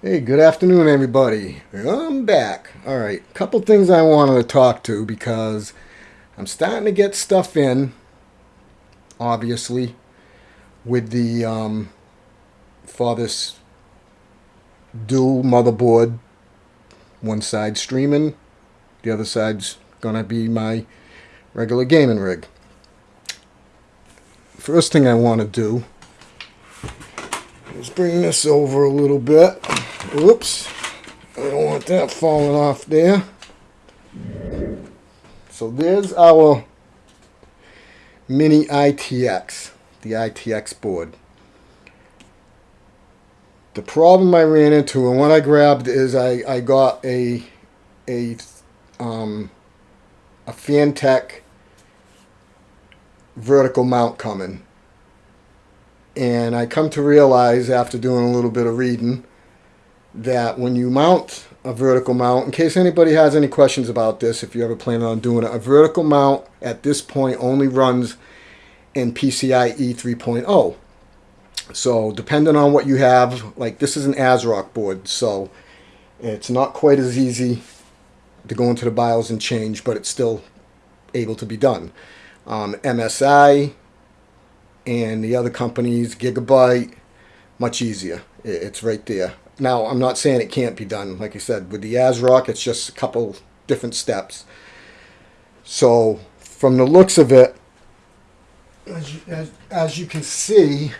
Hey, good afternoon, everybody. I'm back. All right, a couple things I wanted to talk to because I'm starting to get stuff in, obviously, with the um, for this dual motherboard. One side streaming, the other side's gonna be my regular gaming rig. First thing I want to do is bring this over a little bit. Whoops. I don't want that falling off there. So there's our mini ITX, the ITX board. The problem I ran into and what I grabbed is I, I got a a um, a Phanteks vertical mount coming. And I come to realize after doing a little bit of reading that when you mount a vertical mount, in case anybody has any questions about this, if you ever plan on doing it, a vertical mount at this point only runs in PCIe 3.0. So depending on what you have, like this is an ASRock board, so it's not quite as easy to go into the BIOS and change, but it's still able to be done. Um, MSI and the other companies, Gigabyte, much easier. It's right there. Now, I'm not saying it can't be done. Like I said, with the ASRock, it's just a couple different steps. So, from the looks of it, as you, as, as you can see,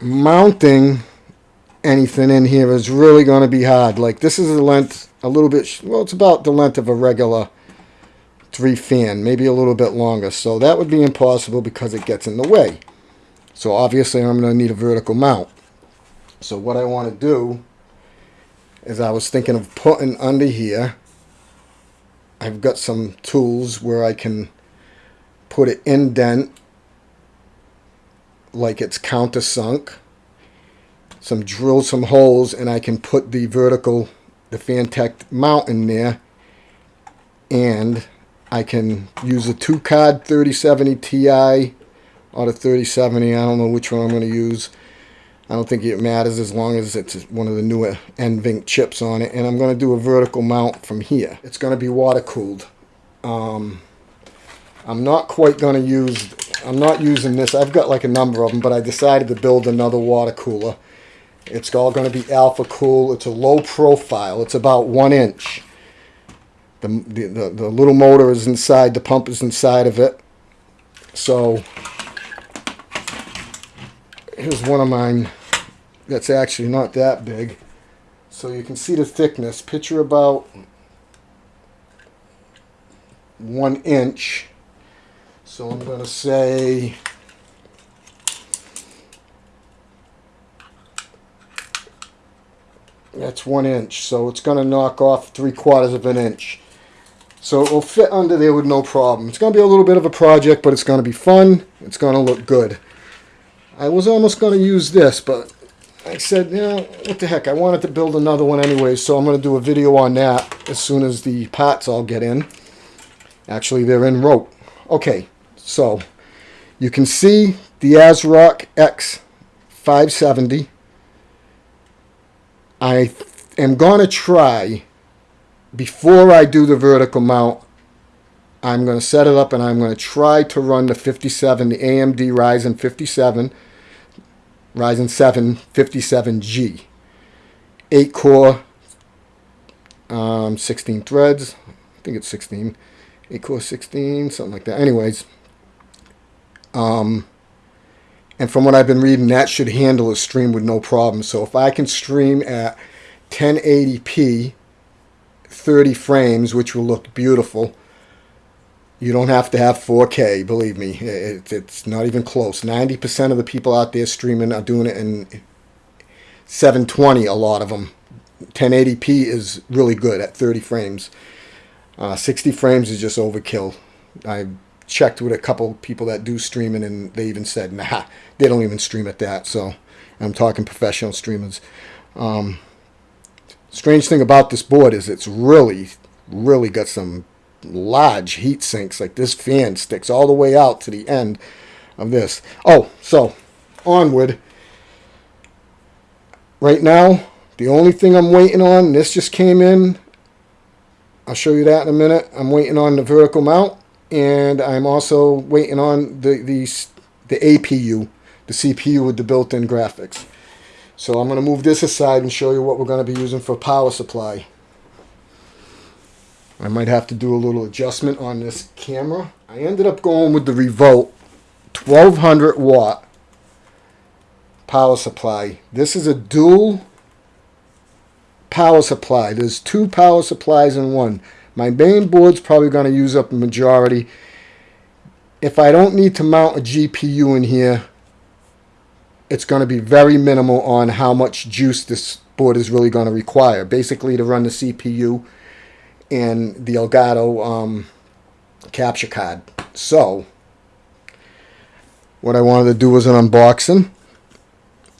mounting anything in here is really going to be hard. Like, this is a length, a little bit, well, it's about the length of a regular three fan, maybe a little bit longer. So that would be impossible because it gets in the way. So obviously I'm going to need a vertical mount. So what I want to do is I was thinking of putting under here, I've got some tools where I can put it indent like it's countersunk, some drill some holes and I can put the vertical, the Phanteks mount in there and I can use a two card 3070 Ti or the 3070. I don't know which one I'm going to use. I don't think it matters as long as it's one of the newer NVENC chips on it. And I'm going to do a vertical mount from here. It's going to be water cooled. Um, I'm not quite going to use, I'm not using this. I've got like a number of them, but I decided to build another water cooler. It's all going to be Alphacool. It's a low profile. It's about one inch. The, the, the, the little motor is inside, the pump is inside of it. So here's one of mine that's actually not that big. So you can see the thickness. Picture about one inch. So I'm going to say that's one inch. So it's going to knock off three quarters of an inch. So it will fit under there with no problem. It's going to be a little bit of a project, but it's going to be fun. It's going to look good. I was almost going to use this, but I said, you know, what the heck, I wanted to build another one anyway, so I'm going to do a video on that as soon as the parts all get in. Actually, they're in rope. Okay, so you can see the ASRock X570. I am going to try, before I do the vertical mount, I'm going to set it up and I'm going to try to run the 57, the AMD Ryzen 57 Ryzen 7 57G. 8 core, um, 16 threads. I think it's 16. 8 core 16, something like that. Anyways, um, and from what I've been reading, that should handle a stream with no problem. So if I can stream at 1080p, 30 frames, which will look beautiful, you don't have to have 4K, believe me. It, it's not even close. 90% of the people out there streaming are doing it in 720, a lot of them. 1080p is really good at 30 frames. Uh, 60 frames is just overkill. I checked with a couple people that do streaming and they even said, nah, they don't even stream at that. So I'm talking professional streamers. Um, strange thing about this board is it's really, really got some large heat sinks. Like this fan sticks all the way out to the end of this. Oh, so onward. right now, the only thing I'm waiting on, this just came in. I'll show you that in a minute. I'm waiting on the vertical mount, and I'm also waiting on the the, the APU, the CPU with the built-in graphics. So I'm going to move this aside and show you what we're going to be using for power supply. I might have to do a little adjustment on this camera. I ended up going with the Revolt 1200 watt power supply. This is a dual power supply. There's two power supplies in one. My main board's probably going to use up the majority. If I don't need to mount a GPU in here, it's going to be very minimal on how much juice this board is really going to require. Basically, to run the CPU and the Elgato um, capture card. So, what I wanted to do was an unboxing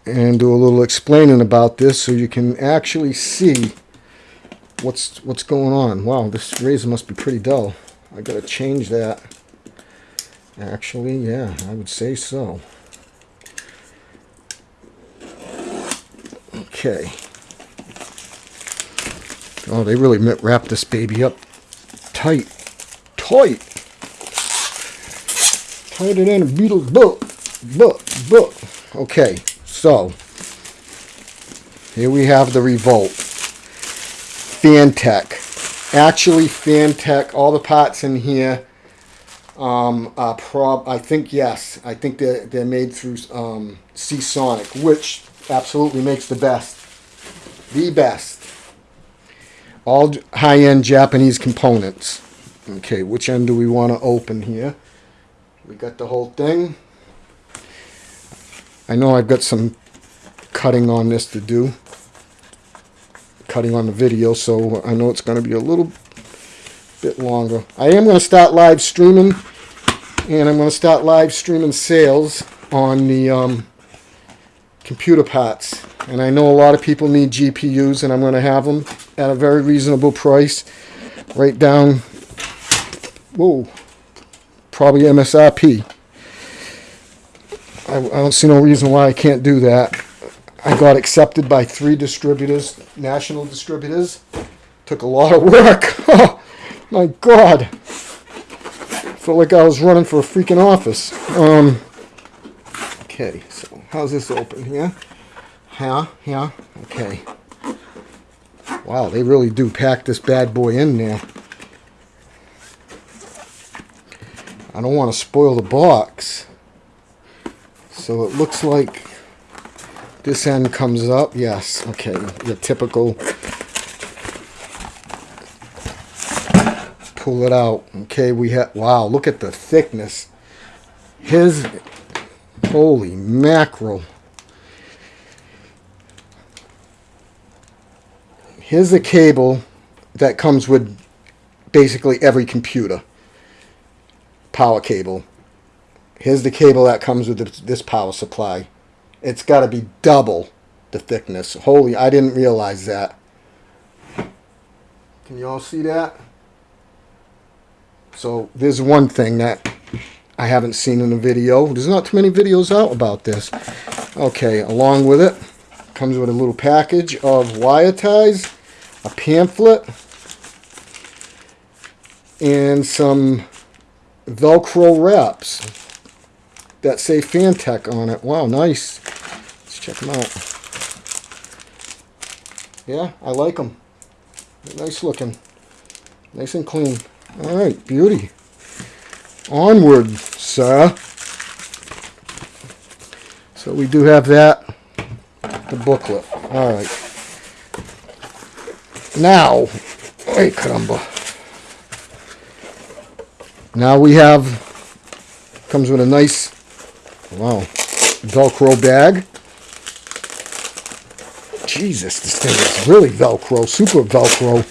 and do a little explaining about this so you can actually see what's what's going on. Wow, this razor must be pretty dull. I gotta change that. Actually, yeah, I would say so. Okay. Oh, they really wrapped this baby up tight. Tight. Tighter than a Beatles book. Book. Book. Okay, so. Here we have the Revolt. Phantek. Actually, Phantek, all the parts in here um, are prob... I think, yes. I think they're, they're made through um, Seasonic, which absolutely makes the best. The best. All high-end Japanese components. Okay, which end do we want to open here? We got the whole thing. I know I've got some cutting on this to do. Cutting on the video, so I know it's going to be a little bit longer. I am going to start live streaming, and I'm going to start live streaming sales on the um, computer parts. And I know a lot of people need GPUs, and I'm going to have them at a very reasonable price. Right down, whoa, probably MSRP. I, I don't see no reason why I can't do that. I got accepted by three distributors, national distributors. Took a lot of work. Oh, my God. Felt like I was running for a freaking office. Um, okay, so how's this open here? Yeah, yeah, okay. Wow, they really do pack this bad boy in there. I don't want to spoil the box. So it looks like this end comes up. Yes, okay, the typical pull it out. Okay, we have, wow, look at the thickness. His, holy mackerel. Here's the cable that comes with basically every computer. Power cable. Here's the cable that comes with this power supply. It's got to be double the thickness. Holy, I didn't realize that. Can you all see that? So there's one thing that I haven't seen in a video. There's not too many videos out about this. Okay, along with it comes with a little package of wire ties, a pamphlet, and some Velcro wraps that say Phantek on it. Wow, nice. Let's check them out. Yeah, I like them. They're nice looking. Nice and clean. All right, beauty. Onward, sir. So we do have that, the booklet. All right. Now, hey, caramba. Now we have, comes with a nice, wow, Velcro bag. Jesus, this thing is really Velcro, super Velcro.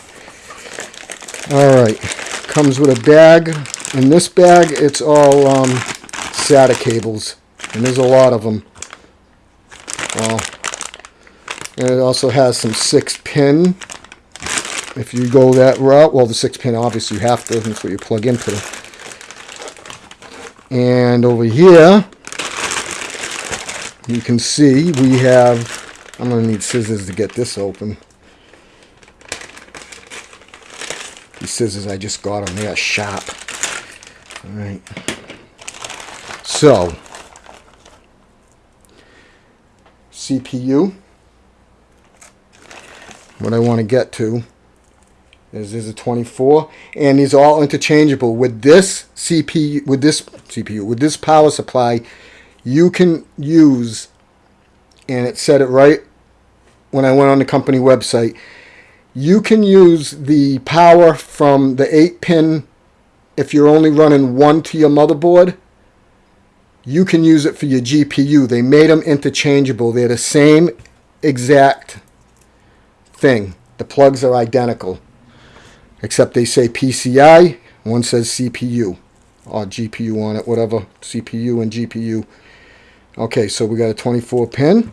All right comes with a bag. In this bag, it's all um, SATA cables, and there's a lot of them. Well, and it also has some 6-pin. If you go that route, well, the 6-pin, obviously, you have to. That's what you plug into. And over here, you can see we have I'm gonna need scissors to get this open. These scissors, I just got them. They are sharp. All right. So, CPU. What I want to get to is a 24, and these are all interchangeable. With this CPU, with this CPU, with this power supply, you can use, and it said it right when I went on the company website, you can use the power from the 8 pin if you're only running one to your motherboard you can use it for your GPU. They made them interchangeable. They're the same exact thing. The plugs are identical. Except they say PCI, one says CPU or GPU on it, whatever, CPU and GPU. Okay, so we got a 24 pin.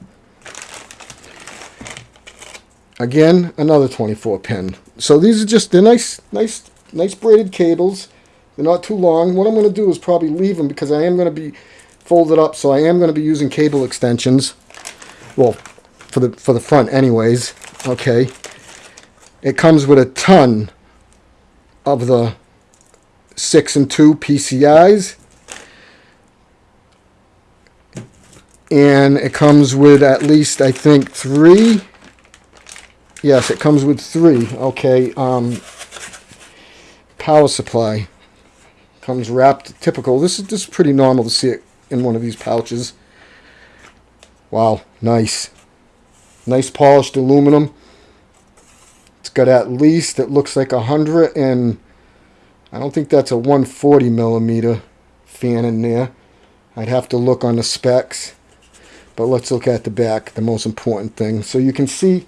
Again, another 24 pin. So these are just, they're nice, nice, nice braided cables. They're not too long. What I'm going to do is probably leave them because I am going to be folded up, so I am going to be using cable extensions. Well, for the for the front anyways. Okay. It comes with a ton of the 6 and 2 PCIs. And it comes with at least, I think, three. Yes, it comes with three. Okay. Um, power supply comes wrapped typical. This is this is pretty normal to see it in one of these pouches. Wow, nice. Nice polished aluminum. It's got at least, it looks like a 100 and I don't think that's a 140 millimeter fan in there. I'd have to look on the specs. But let's look at the back, the most important thing. So you can see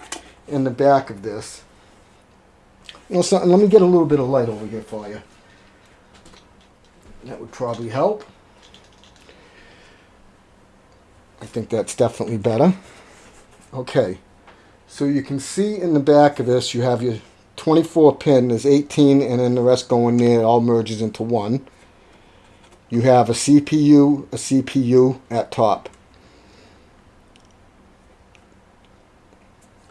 in the back of this. You know something, let me get a little bit of light over here for you. That would probably help. I think that's definitely better. Okay, so you can see in the back of this you have your 24 pin, there's 18 and then the rest going there, it all merges into one. You have a CPU, a CPU at top.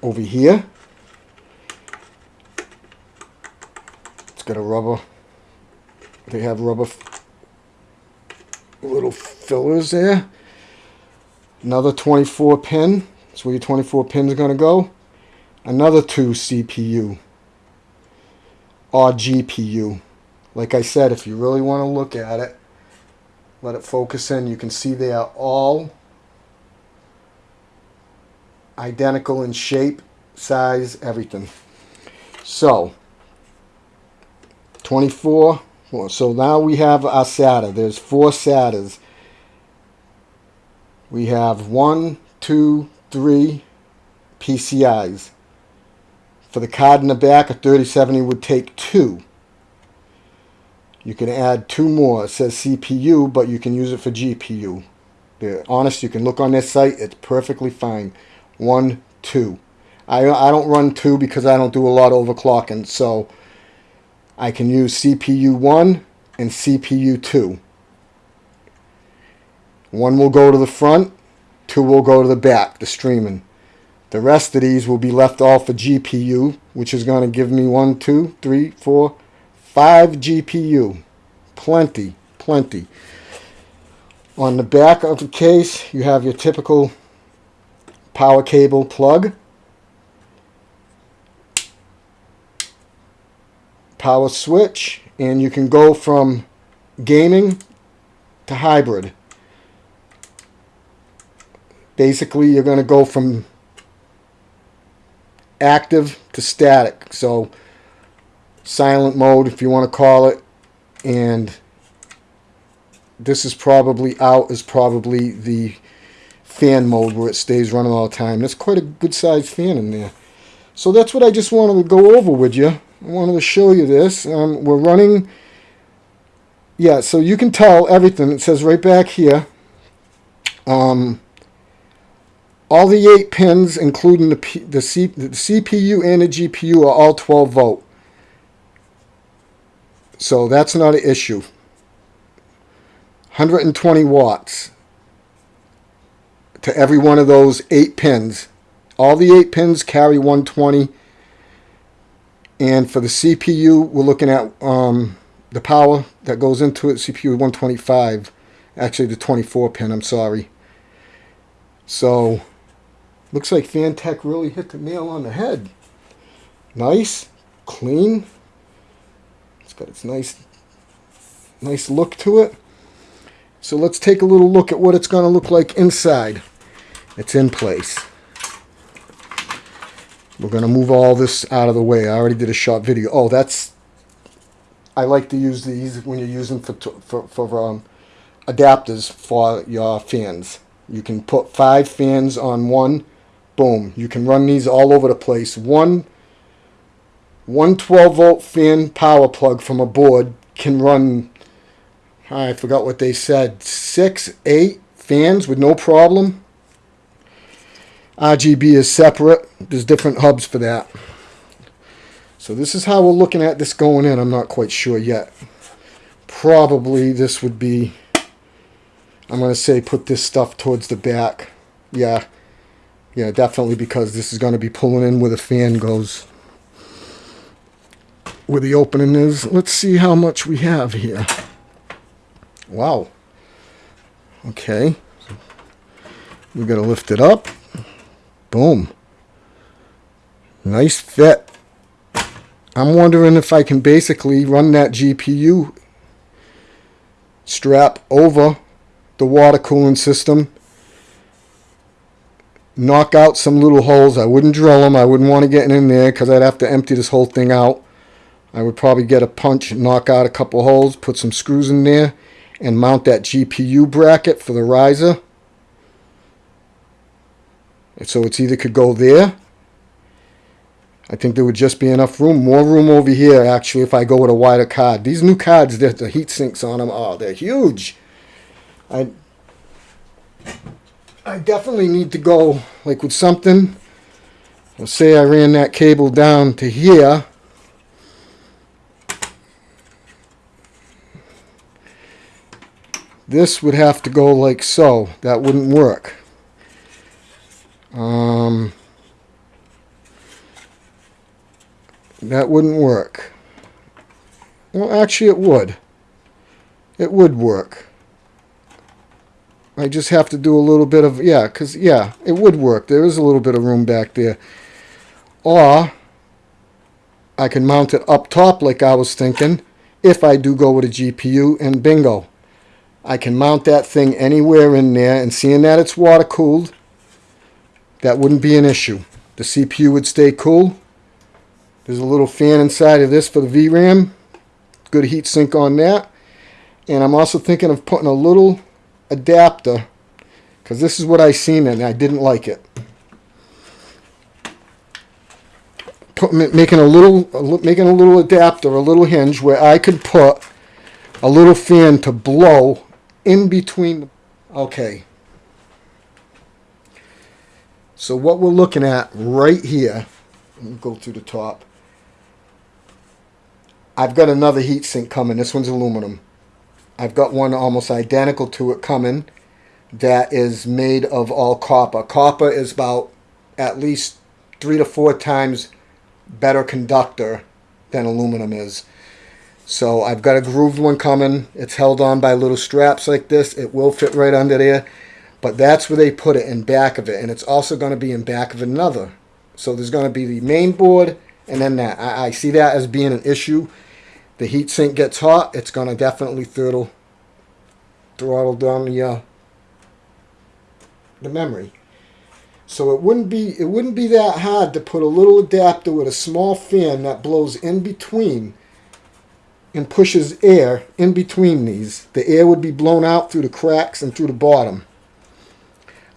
Over here, it's got a rubber, they have rubber little fillers there. Another 24 pin. That's where your 24 pins are going to go. Another two CPU or GPU. Like I said, if you really want to look at it, let it focus in. You can see they are all identical in shape, size, everything. So, 24. So now we have our SATA. There's four SATAs we have one, two, three PCIs. For the card in the back, a 3070 would take two. You can add two more. It says CPU, but you can use it for GPU. They're honest, you can look on their site. It's perfectly fine. One, two. I, I don't run two because I don't do a lot of overclocking. So I can use CPU 1 and CPU 2. One will go to the front, two will go to the back, the streaming. The rest of these will be left off for GPU, which is going to give me one, two, three, four, five GPU. Plenty, plenty. On the back of the case, you have your typical power cable plug. Power switch, and you can go from gaming to hybrid basically you're going to go from active to static. So silent mode, if you want to call it, and this is probably out is probably the fan mode where it stays running all the time. That's quite a good sized fan in there. So that's what I just wanted to go over with you. I wanted to show you this. Um, we're running, yeah, so you can tell everything. It says right back here. Um, all the eight pins, including the, P, the, C, the CPU and the GPU, are all 12 volt. So that's not an issue. 120 watts to every one of those eight pins All the eight pins carry 120. And for the CPU, we're looking at um, the power that goes into it, CPU 125. Actually, the 24 pin, I'm sorry. So, looks like Phantek really hit the nail on the head. Nice, clean. It's got its nice, nice look to it. So let's take a little look at what it's going to look like inside. It's in place. We're going to move all this out of the way. I already did a short video. Oh, that's... I like to use these when you're using for, for, for um, adapters for your fans. You can put five fans on one. Boom. You can run these all over the place. One, one 12 volt fan power plug from a board can run, I forgot what they said, six, eight fans with no problem. RGB is separate. There's different hubs for that. So this is how we're looking at this going in. I'm not quite sure yet. Probably this would be, I'm going to say put this stuff towards the back. Yeah, yeah, definitely because this is going to be pulling in where the fan goes. Where the opening is. Let's see how much we have here. Wow. Okay. We're going to lift it up. Boom. Nice fit. I'm wondering if I can basically run that GPU strap over the water cooling system. Knock out some little holes. I wouldn't drill them. I wouldn't want to get in there because I'd have to empty this whole thing out. I would probably get a punch, knock out a couple holes, put some screws in there, and mount that GPU bracket for the riser. So it's either could go there. I think there would just be enough room. More room over here, actually, if I go with a wider card. These new cards, the heat sinks on them, oh, they're huge. I, I definitely need to go, like, with something. Let's say I ran that cable down to here. This would have to go like so. That wouldn't work. Um, that wouldn't work. Well, actually it would. It would work. I just have to do a little bit of, yeah, because, yeah, it would work. There is a little bit of room back there. Or, I can mount it up top like I was thinking, if I do go with a GPU, and bingo. I can mount that thing anywhere in there, and seeing that it's water cooled, that wouldn't be an issue. The CPU would stay cool. There's a little fan inside of this for the VRAM. Good heat sink on that. And I'm also thinking of putting a little adapter because this is what I seen and I didn't like it. Put, making a little making a little adapter, a little hinge where I could put a little fan to blow in between. Okay, so what we're looking at right here, go through the top. I've got another heat sink coming. This one's aluminum. I've got one almost identical to it coming that is made of all copper. Copper is about at least three to four times better conductor than aluminum is. So I've got a grooved one coming. It's held on by little straps like this. It will fit right under there. But that's where they put it in back of it. And it's also going to be in back of another. So there's going to be the main board and then that. I, I see that as being an issue. The heat sink gets hot. It's going to definitely throttle, throttle down the, uh, the memory. So it wouldn't be it wouldn't be that hard to put a little adapter with a small fan that blows in between and pushes air in between these. The air would be blown out through the cracks and through the bottom.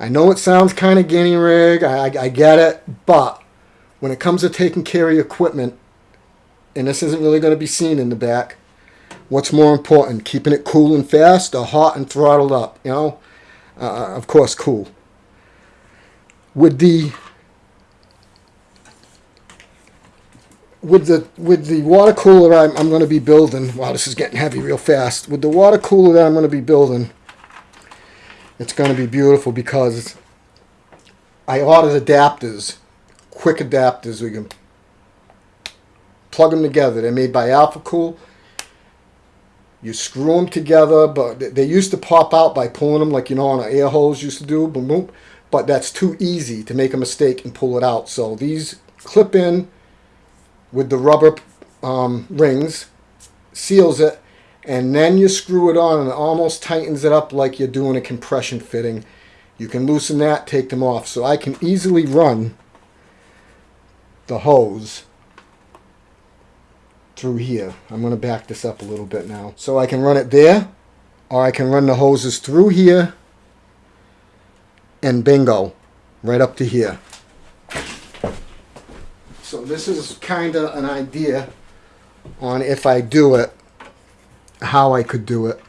I know it sounds kind of guinea rig. I, I, I get it. But when it comes to taking care of your equipment, and this isn't really going to be seen in the back, what's more important? Keeping it cool and fast or hot and throttled up? You know, uh, uh of course, cool. With the with the with the water cooler I'm, I'm going to be building. Wow, this is getting heavy real fast. With the water cooler that I'm going to be building, it's going to be beautiful because I ordered adapters, quick adapters. We can plug them together. They're made by Alphacool. You screw them together, but they used to pop out by pulling them like you know on an air hose used to do, boom, boom. But that's too easy to make a mistake and pull it out. So these clip in with the rubber um, rings, seals it, and then you screw it on and it almost tightens it up like you're doing a compression fitting. You can loosen that, take them off. So I can easily run the hose through here. I'm going to back this up a little bit now. So I can run it there, or I can run the hoses through here, and bingo, right up to here. So this is kind of an idea on if I do it, how I could do it.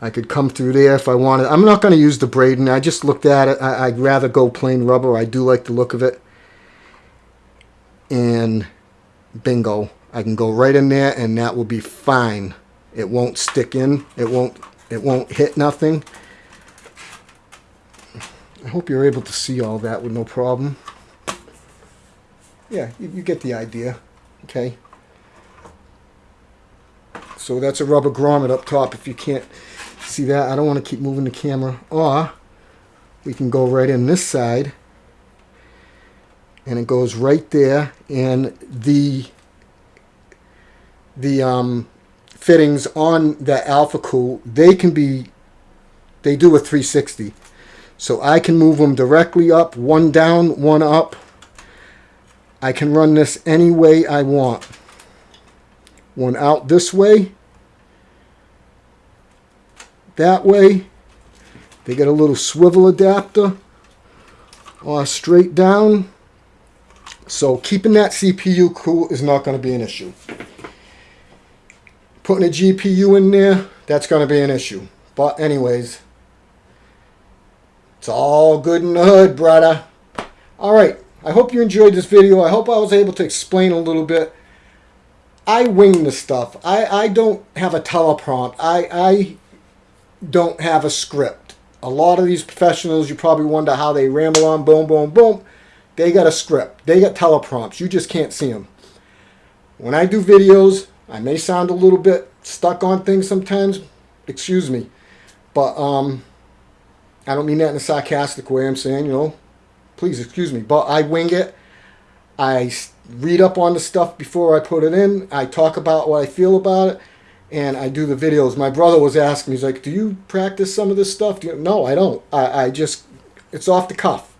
I could come through there if I wanted. I'm not going to use the braiding. I just looked at it. I, would rather go plain rubber. I do like the look of it. And bingo. I can go right in there and that will be fine. It won't stick in. It won't it won't hit nothing. I hope you're able to see all that with no problem. Yeah, you, you get the idea. Okay. So that's a rubber grommet up top if you can't see that. I don't want to keep moving the camera. Or we can go right in this side and it goes right there and the the um, fittings on the Alphacool. They can be they do a 360 so I can move them directly up one down one up. I can run this any way I want. One out this way. That way. They get a little swivel adapter. Or straight down so keeping that CPU cool is not going to be an issue. Putting a GPU in there, that's going to be an issue. But anyways, it's all good in the hood, brother. Alright, I hope you enjoyed this video. I hope I was able to explain a little bit. I wing the stuff. I, I don't have a teleprompt. I, I don't have a script. A lot of these professionals, you probably wonder how they ramble on, boom, boom, boom. They got a script. They got teleprompts. You just can't see them. When I do videos, I may sound a little bit stuck on things sometimes. Excuse me. But um, I don't mean that in a sarcastic way. I'm saying, you know, please excuse me. But I wing it. I read up on the stuff before I put it in. I talk about what I feel about it. And I do the videos. My brother was asking me, he's like, do you practice some of this stuff? No, I don't. I, I just, it's off the cuff.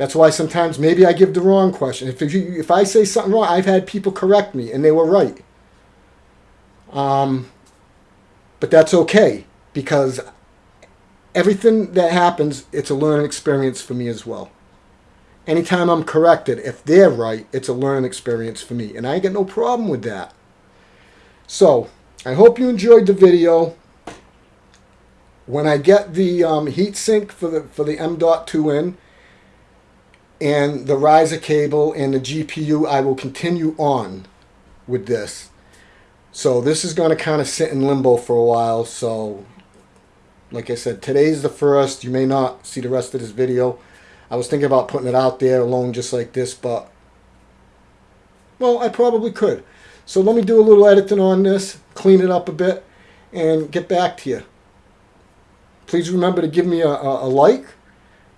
That's why sometimes maybe I give the wrong question. If, you, if I say something wrong, I've had people correct me, and they were right. Um, but that's okay, because everything that happens, it's a learning experience for me as well. Anytime I'm corrected, if they're right, it's a learning experience for me. And I get no problem with that. So, I hope you enjoyed the video. When I get the um, heat sink for the, for the M.2 in, and the riser cable and the GPU, I will continue on with this. So this is going to kind of sit in limbo for a while. So like I said, today's the first. You may not see the rest of this video. I was thinking about putting it out there alone just like this, but well, I probably could. So let me do a little editing on this, clean it up a bit, and get back to you. Please remember to give me a, a, a like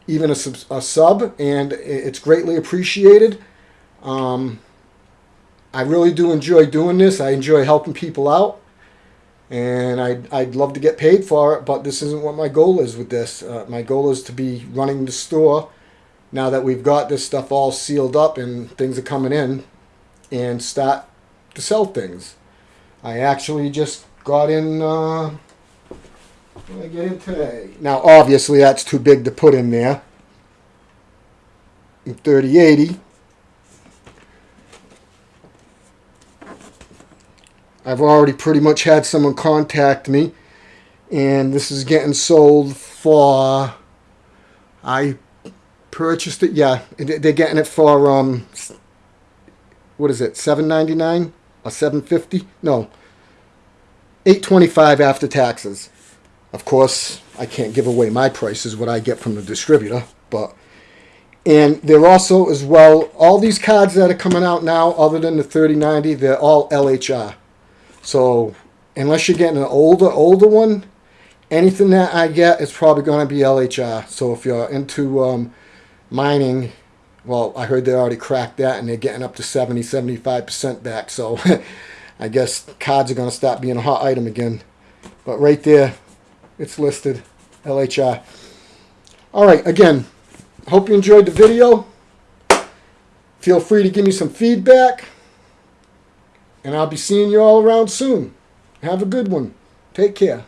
even a sub, a sub and it's greatly appreciated. Um, I really do enjoy doing this. I enjoy helping people out. And I'd, I'd love to get paid for it, but this isn't what my goal is with this. Uh, my goal is to be running the store now that we've got this stuff all sealed up and things are coming in and start to sell things. I actually just got in uh, I get in today? Now, obviously, that's too big to put in there. In 3080. I've already pretty much had someone contact me. And this is getting sold for... I purchased it. Yeah, they're getting it for... um, What is it? 7.99 or 7.50? No. 8.25 after taxes. Of course, I can't give away my prices, what I get from the distributor, but and they're also as well all these cards that are coming out now, other than the 3090, they're all LHR. So unless you're getting an older older one, anything that I get is probably going to be LHR. So if you're into um, mining, well, I heard they already cracked that and they're getting up to 70, 75% back. So I guess cards are going to stop being a hot item again. But right there, it's listed LHI. All right, again, hope you enjoyed the video. Feel free to give me some feedback. And I'll be seeing you all around soon. Have a good one. Take care.